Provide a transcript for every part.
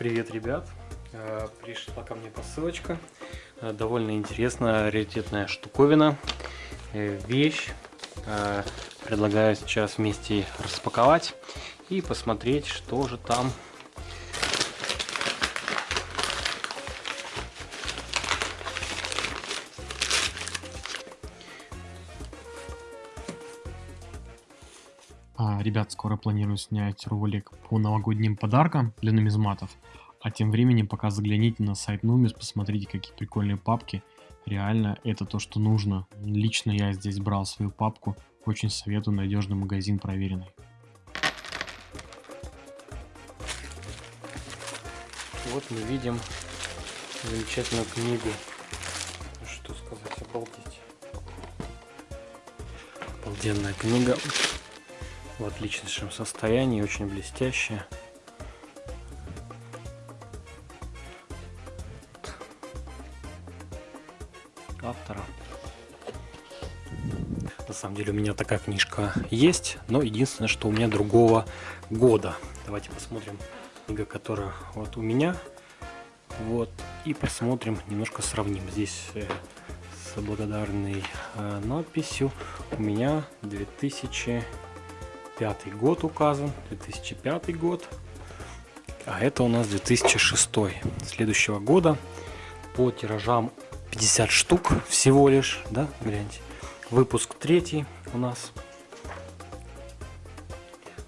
Привет, ребят! Э, пришла ко мне посылочка. Э, довольно интересная, раритетная штуковина. Э, вещь. Предлагаю сейчас вместе распаковать и посмотреть, что же там ребят, скоро планирую снять ролик по новогодним подаркам для нумизматов. А тем временем пока загляните на сайт Numis, посмотрите какие прикольные папки. Реально это то, что нужно. Лично я здесь брал свою папку. Очень советую, надежный магазин, проверенный. Вот мы видим замечательную книгу. Что сказать, обалдеть. Обалденная книга в отличнейшем состоянии, очень блестящая. Автора. На самом деле у меня такая книжка есть, но единственное, что у меня другого года. Давайте посмотрим книга, которая вот у меня. Вот. И посмотрим, немножко сравним. Здесь э, с благодарной э, надписью у меня 2000 2005 год указан, 2005 год, а это у нас 2006 следующего года по тиражам 50 штук всего лишь, да, гляньте. Выпуск третий у нас.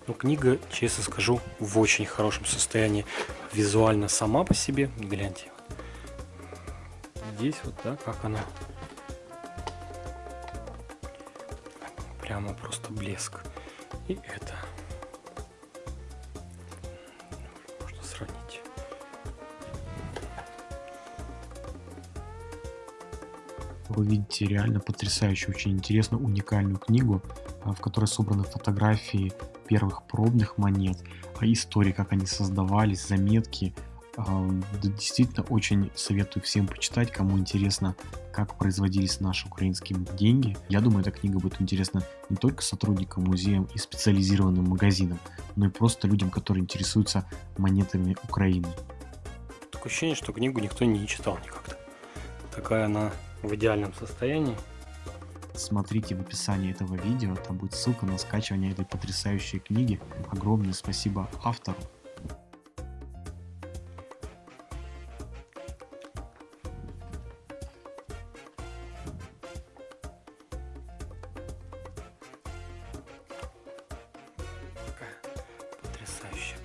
Но книга, честно скажу, в очень хорошем состоянии. Визуально сама по себе, гляньте. Здесь вот, да, как она. Прямо просто блеск и это. Можно сравнить. Вы видите реально потрясающую, очень интересную, уникальную книгу, а, в которой собраны фотографии первых пробных монет, а истории, как они создавались, заметки, Действительно, очень советую всем почитать, кому интересно, как производились наши украинские деньги. Я думаю, эта книга будет интересна не только сотрудникам музеям и специализированным магазинам, но и просто людям, которые интересуются монетами Украины. Такое ощущение, что книгу никто не читал никогда. Такая она в идеальном состоянии. Смотрите в описании этого видео, там будет ссылка на скачивание этой потрясающей книги. Огромное спасибо автору. Потрясающая